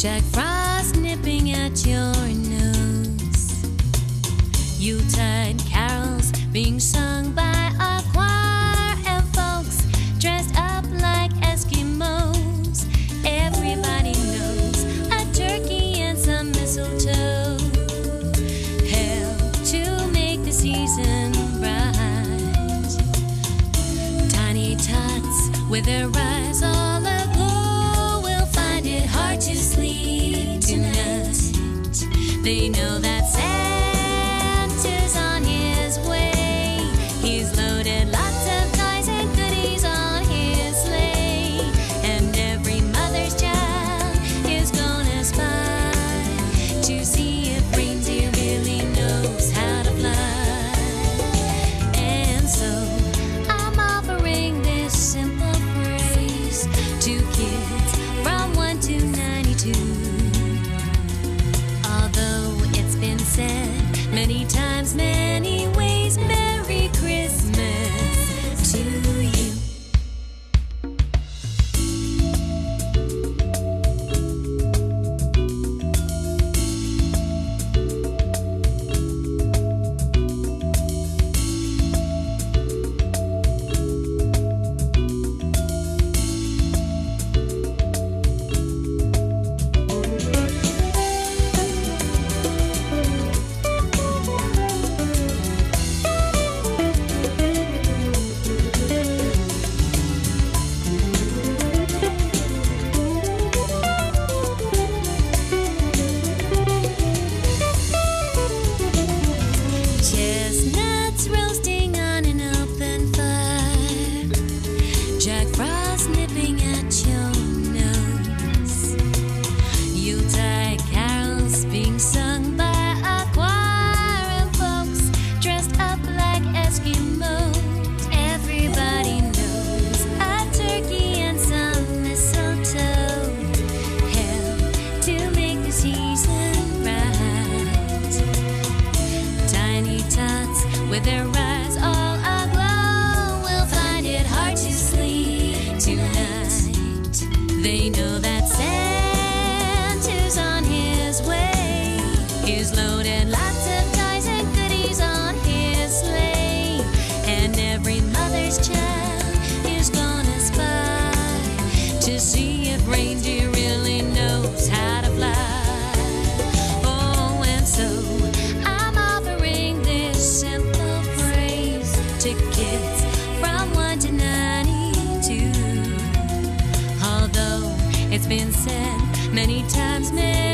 Jack Frost nipping at your nose. Yuletide carols being sung by a choir and folks dressed up like Eskimos. Everybody knows a turkey and some mistletoe help to make the season bright. Tiny tots with their eyes all They know that Santa's their eyes all aglow will find it hard to sleep tonight. They know that Santa's on his way. He's loaded lots of toys and goodies on his sleigh. And every mother's child is gonna spy to see if reindeer 1992. Although it's been said many times, many